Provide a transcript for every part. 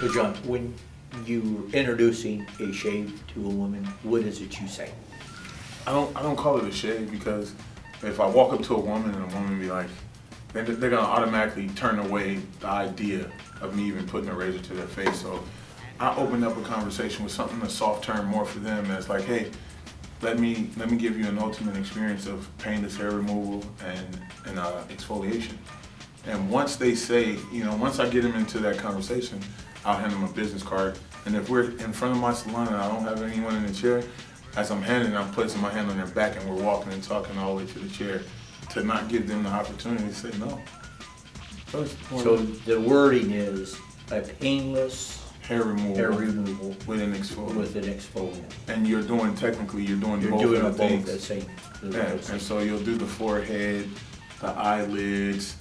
So John, when you're introducing a shave to a woman, what is it you say? I don't I don't call it a shave because if I walk up to a woman and a woman be like, they're, they're gonna automatically turn away the idea of me even putting a razor to their face. So I open up a conversation with something a soft term more for them that's like, hey, let me let me give you an ultimate experience of painless hair removal and and uh, exfoliation. And once they say, you know, once I get them into that conversation, I'll hand them a business card. And if we're in front of my salon and I don't have anyone in the chair, as I'm handing, I'm placing my hand on their back and we're walking and talking all the way to the chair to not give them the opportunity to say no. So, it's more So the wording is a painless hair removal, hair removal with an exfoliant. with an exfoliant. and you're doing technically you're doing You're both doing of them the both things. the same. the Yeah, same. and so you'll do the forehead, the eyelids.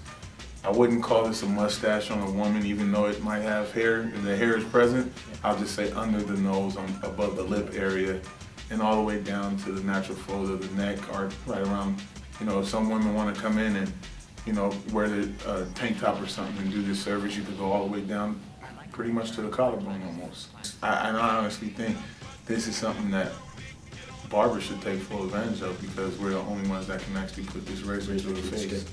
I wouldn't call this a mustache on a woman, even though it might have hair, and the hair is present. I'll just say under the nose, on above the lip area, and all the way down to the natural fold of the neck, or right around. You know, if some women want to come in and, you know, wear the uh, tank top or something and do this service, you could go all the way down, pretty much to the collarbone almost. I, and I honestly think this is something that barbers should take full advantage of because we're the only ones that can actually put this razor to the face.